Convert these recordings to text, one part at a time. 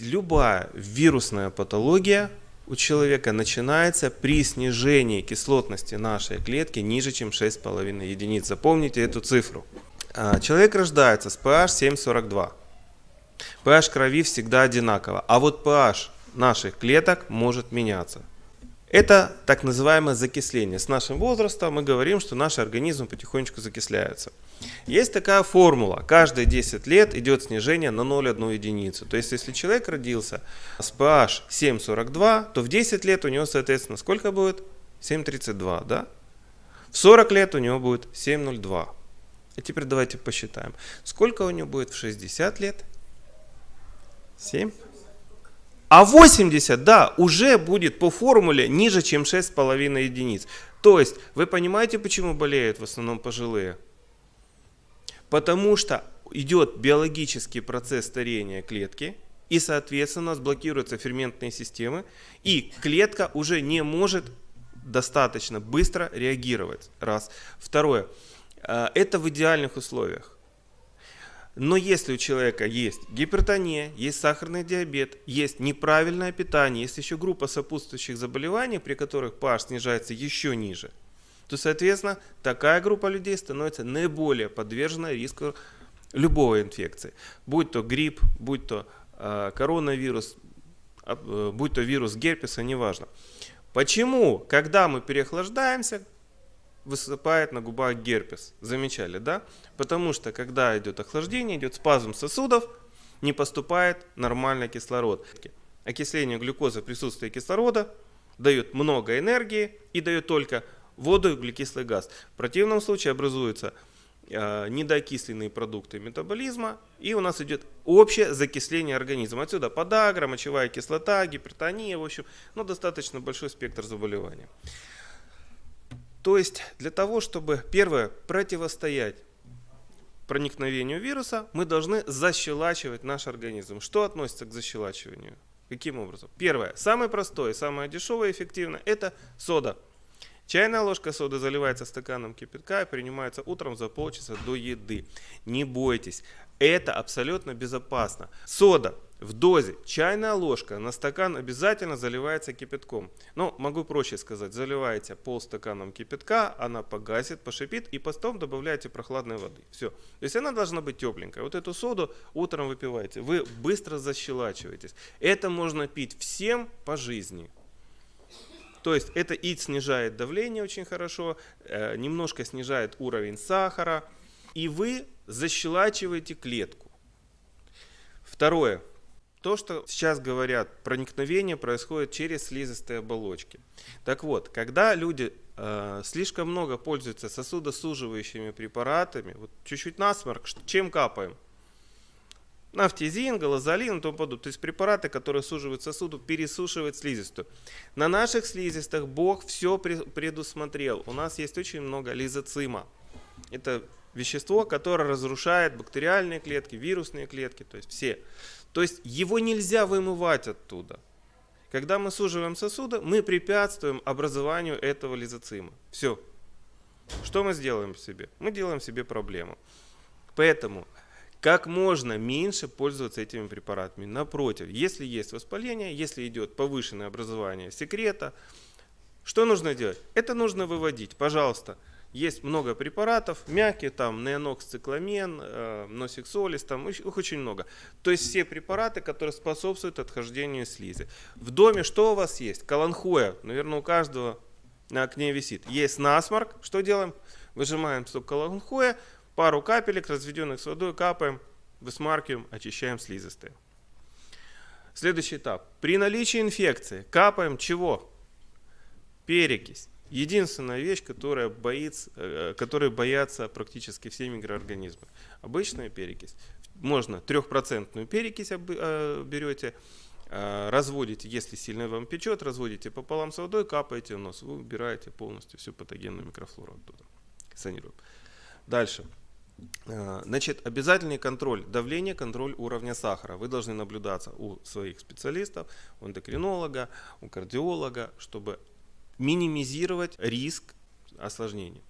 любая вирусная патология у человека начинается при снижении кислотности нашей клетки ниже, чем 6,5 единиц. Запомните эту цифру. А, человек рождается с pH 7,42. pH крови всегда одинаково, а вот pH наших клеток может меняться. Это так называемое закисление. С нашим возрастом мы говорим, что наш организм потихонечку закисляется. Есть такая формула. Каждые 10 лет идет снижение на 0,1 единицу. То есть, если человек родился с pH 7,42, то в 10 лет у него, соответственно, сколько будет? 7,32, да? В 40 лет у него будет 7,02. И теперь давайте посчитаем. Сколько у него будет в 60 лет? 7? А 80, да, уже будет по формуле ниже, чем 6,5 единиц. То есть, вы понимаете, почему болеют в основном пожилые? Потому что идет биологический процесс старения клетки, и, соответственно, у нас блокируются ферментные системы, и клетка уже не может достаточно быстро реагировать. Раз. Второе. Э, это в идеальных условиях. Но если у человека есть гипертония, есть сахарный диабет, есть неправильное питание, есть еще группа сопутствующих заболеваний, при которых pH снижается еще ниже, то, соответственно, такая группа людей становится наиболее подвержена риску любой инфекции. Будь то грипп, будь то э, коронавирус, э, будь то вирус герпеса, неважно. Почему, когда мы переохлаждаемся, высыпает на губах герпес. Замечали, да? Потому что, когда идет охлаждение, идет спазм сосудов, не поступает нормальный кислород. Окисление глюкозы, присутствие кислорода дает много энергии и дает только воду и углекислый газ. В противном случае образуются э, недоокисленные продукты метаболизма, и у нас идет общее закисление организма. Отсюда подагра, мочевая кислота, гипертония, в общем, ну, достаточно большой спектр заболеваний. То есть для того, чтобы, первое, противостоять проникновению вируса, мы должны защелачивать наш организм. Что относится к защелачиванию? Каким образом? Первое, самое простое, самое дешевое и эффективное – это сода. Чайная ложка соды заливается стаканом кипятка и принимается утром за полчаса до еды. Не бойтесь, это абсолютно безопасно. Сода в дозе чайная ложка на стакан обязательно заливается кипятком. Ну, могу проще сказать, заливаете полстаканом кипятка, она погасит, пошипит и потом добавляете прохладной воды. Все. То есть она должна быть тепленькая. Вот эту соду утром выпиваете, вы быстро защелачиваетесь. Это можно пить всем по жизни. То есть это и снижает давление очень хорошо, э, немножко снижает уровень сахара, и вы защелачиваете клетку. Второе. То, что сейчас говорят, проникновение происходит через слизистые оболочки. Так вот, когда люди э, слишком много пользуются сосудосуживающими препаратами, вот чуть-чуть насморк, чем капаем? Нафтизин, галазолин и тому подобное. То есть препараты, которые суживают сосуду, пересушивают слизистую. На наших слизистых Бог все предусмотрел. У нас есть очень много лизоцима. Это вещество, которое разрушает бактериальные клетки, вирусные клетки, то есть все. То есть его нельзя вымывать оттуда. Когда мы суживаем сосуды, мы препятствуем образованию этого лизоцима. Все. Что мы сделаем себе? Мы делаем себе проблему. Поэтому как можно меньше пользоваться этими препаратами. Напротив, если есть воспаление, если идет повышенное образование секрета, что нужно делать? Это нужно выводить. Пожалуйста, есть много препаратов, мягкие, там, неонокс, цикламен, э, носиксолис, там их очень много. То есть все препараты, которые способствуют отхождению слизи. В доме что у вас есть? Каланхоя, наверное, у каждого на окне висит. Есть насморк, что делаем? Выжимаем сок каланхоя, пару капелек, разведенных с водой, капаем, высмаркиваем, очищаем слизистые. Следующий этап. При наличии инфекции капаем чего? Перекись. Единственная вещь, которая боится, э, которой боятся практически все микроорганизмы. Обычная перекись. Можно трехпроцентную перекись э, берете, э, разводите, если сильно вам печет, разводите пополам с водой, капаете в нос, вы убираете полностью всю патогенную микрофлору оттуда. Санируем. Дальше. Значит, обязательный контроль давления, контроль уровня сахара. Вы должны наблюдаться у своих специалистов, у эндокринолога, у кардиолога, чтобы минимизировать риск осложнений.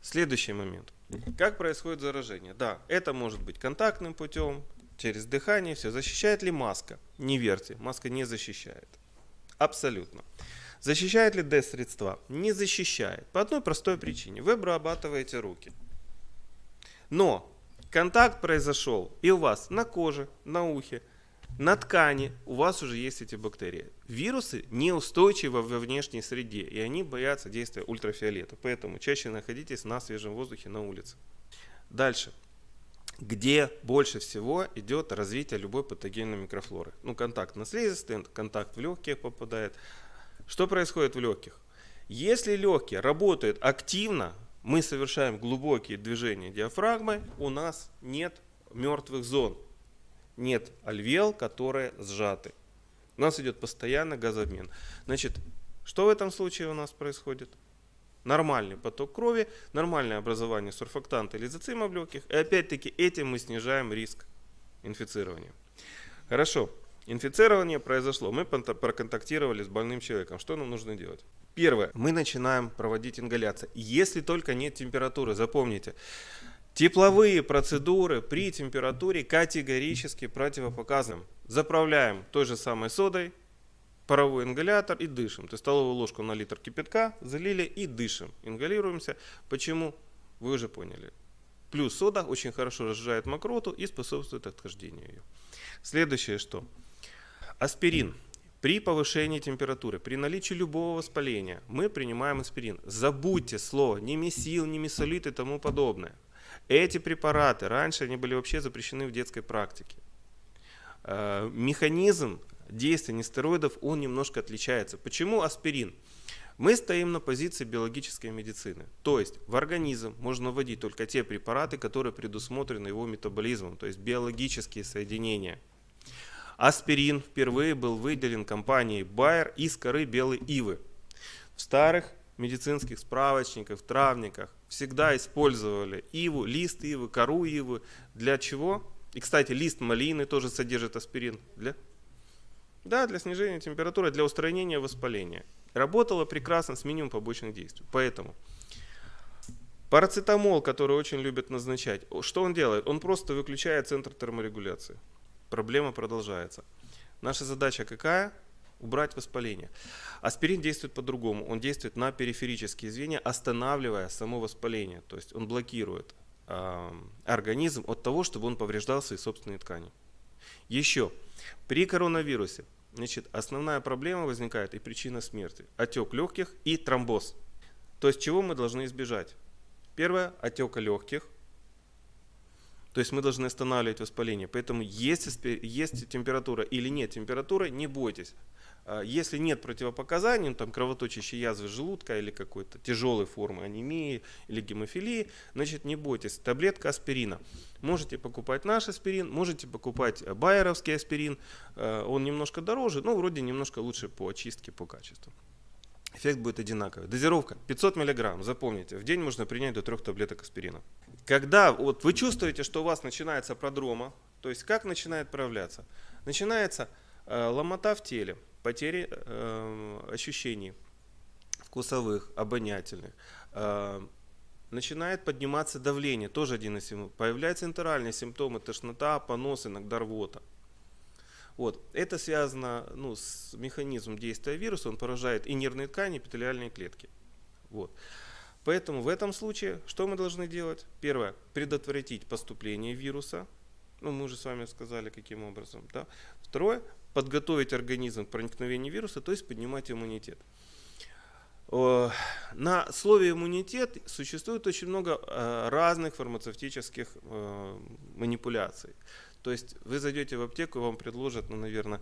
Следующий момент. Как происходит заражение? Да, это может быть контактным путем, через дыхание, все. Защищает ли маска? Не верьте, маска не защищает. Абсолютно. Защищает ли D-средства? Не защищает. По одной простой причине. Вы обрабатываете руки. Но контакт произошел и у вас на коже, на ухе, на ткани у вас уже есть эти бактерии. Вирусы неустойчивы во внешней среде, и они боятся действия ультрафиолета. Поэтому чаще находитесь на свежем воздухе на улице. Дальше. Где больше всего идет развитие любой патогенной микрофлоры? Ну, контакт на слизистый, контакт в легкие попадает. Что происходит в легких? Если легкие работают активно, мы совершаем глубокие движения диафрагмы, у нас нет мертвых зон нет альвеол, которые сжаты. У нас идет постоянно газообмен. Значит, что в этом случае у нас происходит? Нормальный поток крови, нормальное образование сурфактанта или зацима легких. И опять-таки этим мы снижаем риск инфицирования. Хорошо, инфицирование произошло. Мы проконтактировали с больным человеком. Что нам нужно делать? Первое, мы начинаем проводить ингаляцию. Если только нет температуры, запомните, Тепловые процедуры при температуре категорически противопоказаны. Заправляем той же самой содой паровой ингалятор и дышим. То есть столовую ложку на литр кипятка залили и дышим. Ингалируемся. Почему? Вы уже поняли. Плюс сода очень хорошо разжижает мокроту и способствует отхождению ее. Следующее что? Аспирин. При повышении температуры, при наличии любого воспаления мы принимаем аспирин. Забудьте слово ни месил, ни месолит и тому подобное. Эти препараты раньше они были вообще запрещены в детской практике. Э, механизм действия нестероидов, он немножко отличается. Почему аспирин? Мы стоим на позиции биологической медицины. То есть в организм можно вводить только те препараты, которые предусмотрены его метаболизмом, то есть биологические соединения. Аспирин впервые был выделен компанией Bayer из коры белой ивы. В старых медицинских справочниках, травниках всегда использовали иву, лист ивы, кору ивы. Для чего? И, кстати, лист малины тоже содержит аспирин. Для? Да, для снижения температуры, для устранения воспаления. Работало прекрасно с минимумом побочных действий. Поэтому парацетамол, который очень любят назначать, что он делает? Он просто выключает центр терморегуляции. Проблема продолжается. Наша задача какая? убрать воспаление. Аспирин действует по-другому. Он действует на периферические звенья, останавливая само воспаление. То есть он блокирует э, организм от того, чтобы он повреждал свои собственные ткани. Еще, при коронавирусе значит, основная проблема возникает и причина смерти. Отек легких и тромбоз. То есть чего мы должны избежать? Первое, отека легких, то есть мы должны останавливать воспаление. Поэтому если есть температура или нет температуры, не бойтесь. А, если нет противопоказаний, ну, там кровоточащей язвы желудка или какой-то тяжелой формы анемии или гемофилии, значит не бойтесь, таблетка аспирина. Можете покупать наш аспирин, можете покупать байеровский аспирин, а, он немножко дороже, но вроде немножко лучше по очистке, по качеству. Эффект будет одинаковый. Дозировка 500 мг, запомните, в день можно принять до 3 таблеток аспирина. Когда вот вы чувствуете, что у вас начинается продрома, то есть как начинает проявляться? Начинается э, ломота в теле, потери э, ощущений вкусовых, обонятельных. Э, начинает подниматься давление, тоже один из симптомов. Появляются интеральные симптомы, тошнота, понос, иногда рвота. Вот. Это связано ну, с механизмом действия вируса, он поражает и нервные ткани, и эпителиальные клетки. Вот. Поэтому в этом случае что мы должны делать? Первое, предотвратить поступление вируса. Ну, мы уже с вами сказали, каким образом. Да? Второе, подготовить организм к проникновению вируса, то есть поднимать иммунитет. На слове иммунитет существует очень много э, разных фармацевтических э, манипуляций. То есть вы зайдете в аптеку, вам предложат, ну, наверное,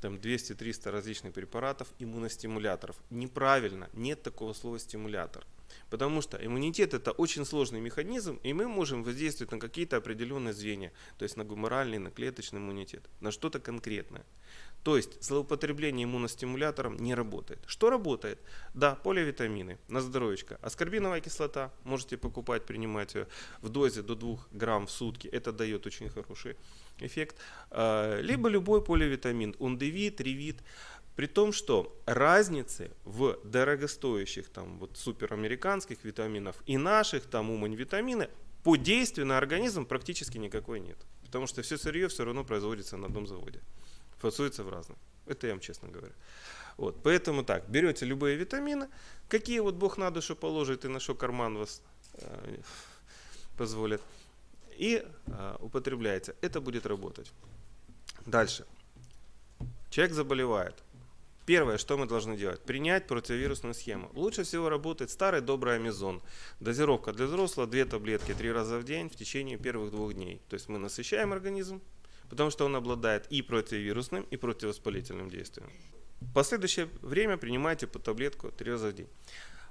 там 200-300 различных препаратов, иммуностимуляторов. Неправильно, нет такого слова стимулятор. Потому что иммунитет это очень сложный механизм, и мы можем воздействовать на какие-то определенные звенья, то есть на гуморальный, на клеточный иммунитет, на что-то конкретное. То есть злоупотребление иммуностимулятором не работает. Что работает? Да, поливитамины, на здоровечко. Аскорбиновая кислота, можете покупать, принимать ее в дозе до 2 грамм в сутки. Это дает очень хороший эффект. А, либо любой поливитамин, ундевит, ревит. При том, что разницы в дорогостоящих там вот суперамериканских витаминов и наших там умань витамины по действию на организм практически никакой нет. потому что все сырье все равно производится на одном заводе, фасуется в разных. Это я вам честно говорю. Вот, поэтому так, берете любые витамины, какие вот Бог на душу положит и на что карман вас э, позволит, и э, употребляете. Это будет работать. Дальше. Человек заболевает. Первое, что мы должны делать? Принять противовирусную схему. Лучше всего работает старый добрый амизон. Дозировка для взрослого 2 таблетки 3 раза в день в течение первых двух дней. То есть мы насыщаем организм, потому что он обладает и противовирусным, и противовоспалительным действием. В последующее время принимайте по таблетку 3 раза в день.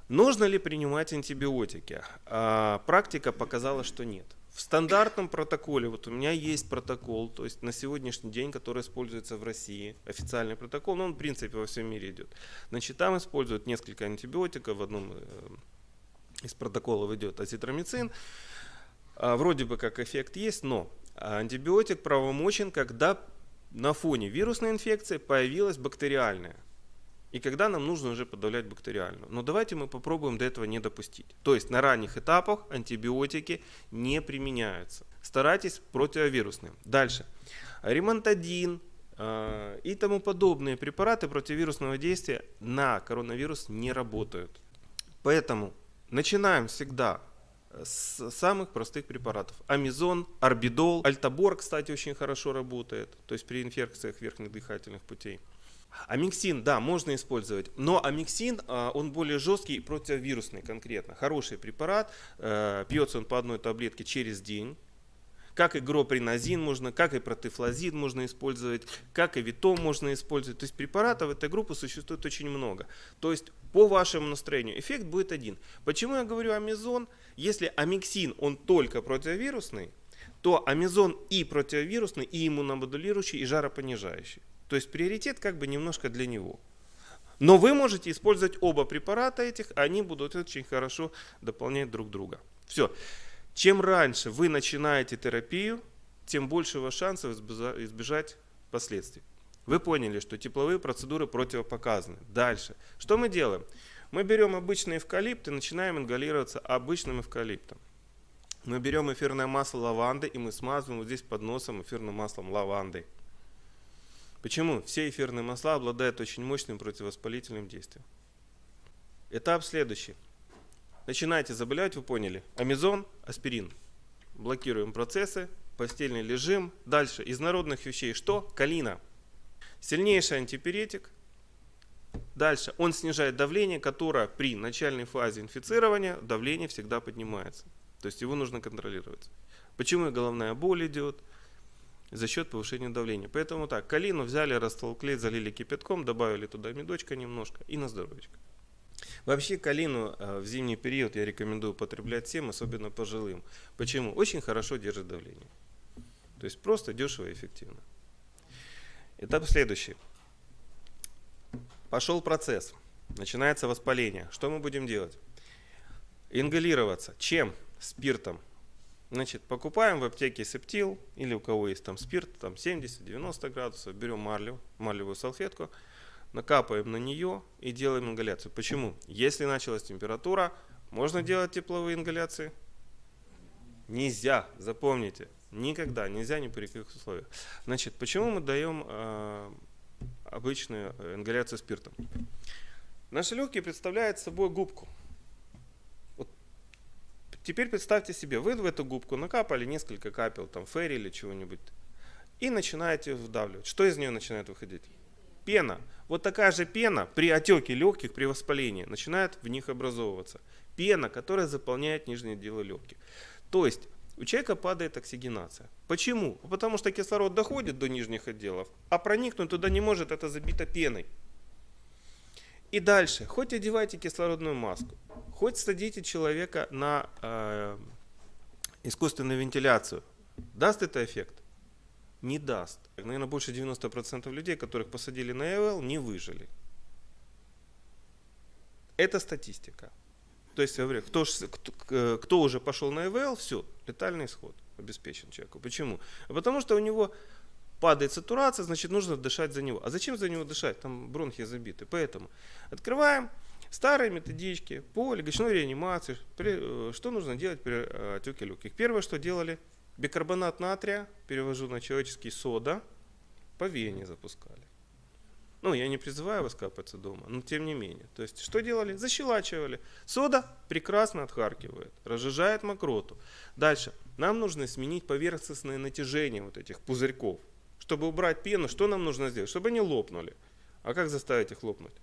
Нужно ли принимать антибиотики? А, практика показала, что нет. В стандартном протоколе, вот у меня есть протокол, то есть на сегодняшний день, который используется в России, официальный протокол, но он в принципе во всем мире идет. Значит, там используют несколько антибиотиков, в одном э, из протоколов идет азитромицин. А, вроде бы как эффект есть, но антибиотик правомочен, когда на фоне вирусной инфекции появилась бактериальная и когда нам нужно уже подавлять бактериальную. Но давайте мы попробуем до этого не допустить. То есть на ранних этапах антибиотики не применяются. Старайтесь противовирусные. Дальше. Ремонтадин э, и тому подобные препараты противовирусного действия на коронавирус не работают. Поэтому начинаем всегда с самых простых препаратов. Амизон, орбидол, альтабор, кстати, очень хорошо работает, то есть при инфекциях верхних дыхательных путей. Амиксин, да, можно использовать, но амиксин, а, он более жесткий и противовирусный конкретно. Хороший препарат, э, пьется он по одной таблетке через день. Как и гропринозин можно, как и протифлазин можно использовать, как и витом можно использовать. То есть препаратов этой группы существует очень много. То есть по вашему настроению эффект будет один. Почему я говорю амизон? Если амиксин, он только противовирусный, то амизон и противовирусный, и иммуномодулирующий, и жаропонижающий. То есть приоритет как бы немножко для него. Но вы можете использовать оба препарата этих, они будут очень хорошо дополнять друг друга. Все. Чем раньше вы начинаете терапию, тем больше у вас шансов избежать последствий. Вы поняли, что тепловые процедуры противопоказаны. Дальше. Что мы делаем? Мы берем обычный эвкалипт и начинаем ингалироваться обычным эвкалиптом. Мы берем эфирное масло лаванды и мы смазываем вот здесь под носом эфирным маслом лаванды. Почему? Все эфирные масла обладают очень мощным противовоспалительным действием. Этап следующий. Начинаете заболевать, вы поняли. Амизон, аспирин. Блокируем процессы, постельный режим. Дальше, из народных вещей что? Калина. Сильнейший антипиретик. Дальше, он снижает давление, которое при начальной фазе инфицирования давление всегда поднимается. То есть его нужно контролировать. Почему головная боль идет? за счет повышения давления. Поэтому так, калину взяли, растолкли, залили кипятком, добавили туда медочка немножко и на здоровечко. Вообще калину э, в зимний период я рекомендую употреблять всем, особенно пожилым. Почему? Очень хорошо держит давление. То есть просто дешево и эффективно. Этап следующий. Пошел процесс. Начинается воспаление. Что мы будем делать? Ингалироваться. Чем? Спиртом. Значит, покупаем в аптеке септил, или у кого есть там спирт, там 70-90 градусов, берем марлю, марлевую салфетку, накапаем на нее и делаем ингаляцию. Почему? Если началась температура, можно делать тепловые ингаляции? Нельзя, запомните, никогда, нельзя ни при каких условиях. Значит, почему мы даем э, обычную ингаляцию спиртом? Наши легкие представляют собой губку. Теперь представьте себе, вы в эту губку накапали несколько капел, там, ферри или чего-нибудь, и начинаете вдавливать. Что из нее начинает выходить? Пена. Вот такая же пена при отеке легких, при воспалении, начинает в них образовываться. Пена, которая заполняет нижние отделы легких. То есть у человека падает оксигенация. Почему? Потому что кислород доходит до нижних отделов, а проникнуть туда не может, это забито пеной. И дальше, хоть одевайте кислородную маску, хоть садите человека на э, искусственную вентиляцию, даст это эффект? Не даст. Наверное, больше 90% людей, которых посадили на ЭВЛ, не выжили. Это статистика. То есть, я говорю, кто, кто, кто уже пошел на ЭВЛ, все, летальный исход обеспечен человеку. Почему? Потому что у него падает сатурация, значит нужно дышать за него. А зачем за него дышать? Там бронхи забиты. Поэтому открываем старые методички по легочной реанимации. При, э, что нужно делать при э, отеке легких? Первое, что делали, Бикарбонат натрия, перевожу на человеческий сода, по вене запускали. Ну, я не призываю вас капаться дома, но тем не менее. То есть, что делали? Защелачивали. Сода прекрасно отхаркивает, разжижает мокроту. Дальше. Нам нужно сменить поверхностное натяжение вот этих пузырьков. Чтобы убрать пену, что нам нужно сделать? Чтобы они лопнули. А как заставить их лопнуть?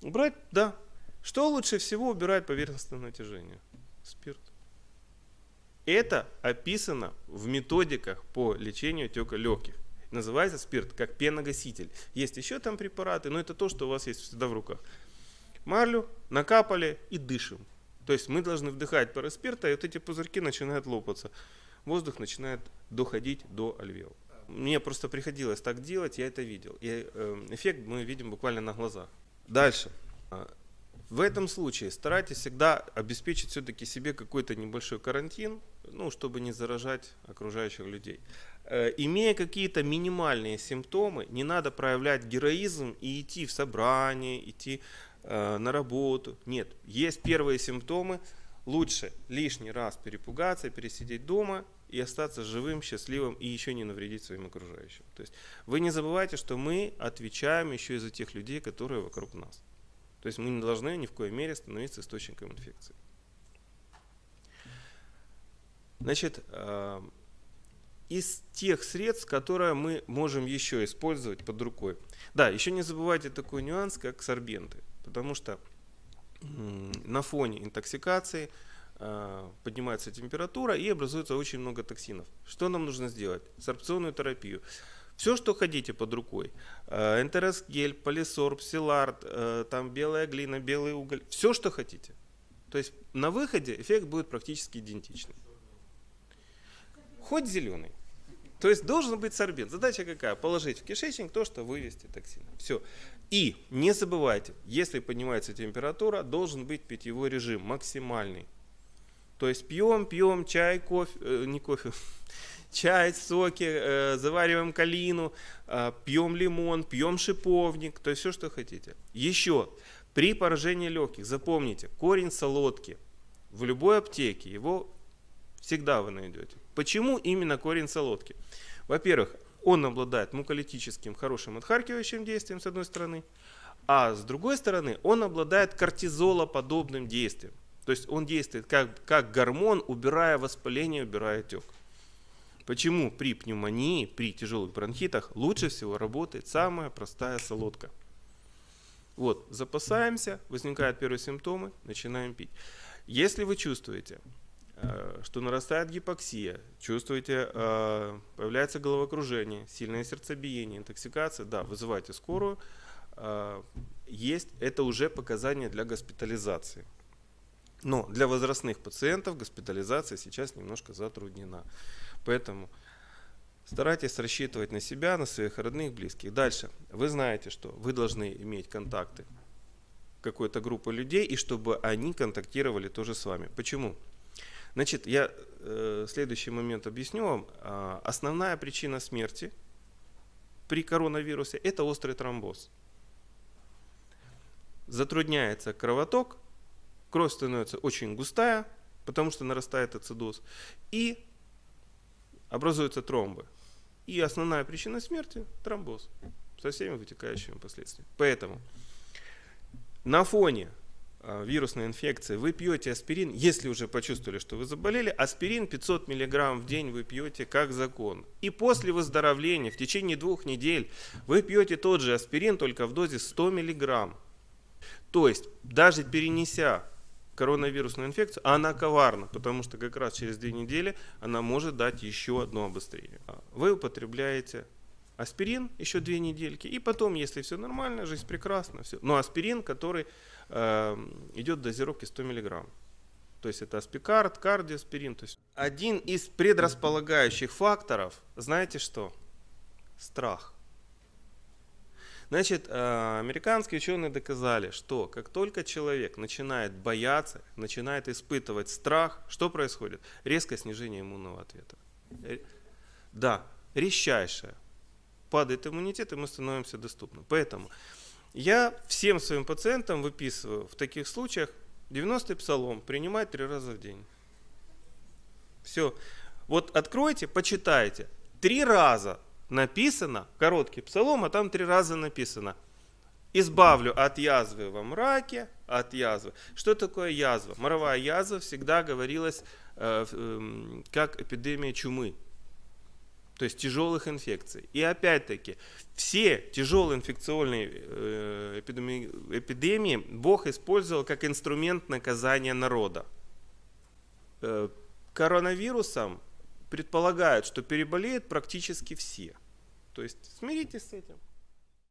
Убрать, да. Что лучше всего убирает поверхностное натяжение? Спирт. Это описано в методиках по лечению отека легких. Называется спирт как пеногаситель. Есть еще там препараты, но это то, что у вас есть всегда в руках. Марлю накапали и дышим. То есть мы должны вдыхать пары спирта, и вот эти пузырьки начинают лопаться. Воздух начинает доходить до альвеол. Мне просто приходилось так делать, я это видел. И э, эффект мы видим буквально на глазах. Дальше. А, в этом случае старайтесь всегда обеспечить все-таки себе какой-то небольшой карантин, ну, чтобы не заражать окружающих людей. Э, имея какие-то минимальные симптомы, не надо проявлять героизм и идти в собрание, идти э, на работу. Нет, есть первые симптомы, лучше лишний раз перепугаться, пересидеть дома и остаться живым, счастливым и еще не навредить своим окружающим. То есть вы не забывайте, что мы отвечаем еще и за тех людей, которые вокруг нас. То есть мы не должны ни в коей мере становиться источником инфекции. Значит, э, из тех средств, которые мы можем еще использовать под рукой. Да, еще не забывайте такой нюанс, как сорбенты, потому что на фоне интоксикации э, поднимается температура и образуется очень много токсинов. Что нам нужно сделать? Сорбционную терапию. Все, что хотите под рукой. Э, Энтеросгель, полисорб, силард, там белая глина, белый уголь. Все, что хотите. То есть на выходе эффект будет практически идентичный. Хоть зеленый. То есть должен быть сорбент. Задача какая? Положить в кишечник то, что вывести токсины. Все. И не забывайте, если поднимается температура, должен быть питьевой режим максимальный. То есть пьем, пьем чай, кофе, э, не кофе, чай, соки, э, завариваем калину, э, пьем лимон, пьем шиповник, то есть все, что хотите. Еще, при поражении легких, запомните, корень солодки в любой аптеке, его всегда вы найдете. Почему именно корень солодки? Во-первых, он обладает муколитическим хорошим отхаркивающим действием с одной стороны, а с другой стороны он обладает кортизолоподобным действием. То есть он действует как, как гормон, убирая воспаление, убирая отек. Почему при пневмонии, при тяжелых бронхитах лучше всего работает самая простая солодка? Вот, запасаемся, возникают первые симптомы, начинаем пить. Если вы чувствуете, что нарастает гипоксия, чувствуете, э, появляется головокружение, сильное сердцебиение, интоксикация, да, вызывайте скорую. Э, есть, это уже показания для госпитализации. Но для возрастных пациентов госпитализация сейчас немножко затруднена. Поэтому старайтесь рассчитывать на себя, на своих родных, близких. Дальше. Вы знаете, что вы должны иметь контакты какой-то группы людей, и чтобы они контактировали тоже с вами. Почему? Значит, я э, следующий момент объясню вам. Э, основная причина смерти при коронавирусе – это острый тромбоз. Затрудняется кровоток, кровь становится очень густая, потому что нарастает ацидоз, и образуются тромбы. И основная причина смерти – тромбоз со всеми вытекающими последствиями. Поэтому на фоне а, вирусной инфекции вы пьете аспирин, если уже почувствовали, что вы заболели, аспирин 500 мг в день вы пьете как закон. И после выздоровления в течение двух недель вы пьете тот же аспирин, только в дозе 100 мг. То есть даже перенеся коронавирусную инфекцию, она коварна, потому что как раз через две недели она может дать еще одно обострение. Вы употребляете аспирин еще две недельки, и потом, если все нормально, жизнь прекрасна, все. Но аспирин, который э, идет дозировки 100 мг. То есть это аспикард, кардиоспирин. То есть один из предрасполагающих факторов, знаете что? Страх. Значит, э, американские ученые доказали, что как только человек начинает бояться, начинает испытывать страх, что происходит? Резкое снижение иммунного ответа. Да, резчайшее. Падает иммунитет, и мы становимся доступны. Поэтому я всем своим пациентам выписываю в таких случаях 90-й псалом принимать три раза в день. Все. Вот откройте, почитайте. Три раза написано, короткий псалом, а там три раза написано. Избавлю от язвы во мраке, от язвы. Что такое язва? Моровая язва всегда говорилась э, э, как эпидемия чумы то есть тяжелых инфекций. И опять-таки, все тяжелые инфекционные э, эпидемии, Бог использовал как инструмент наказания народа. Э, коронавирусом предполагают, что переболеют практически все. То есть смиритесь с этим.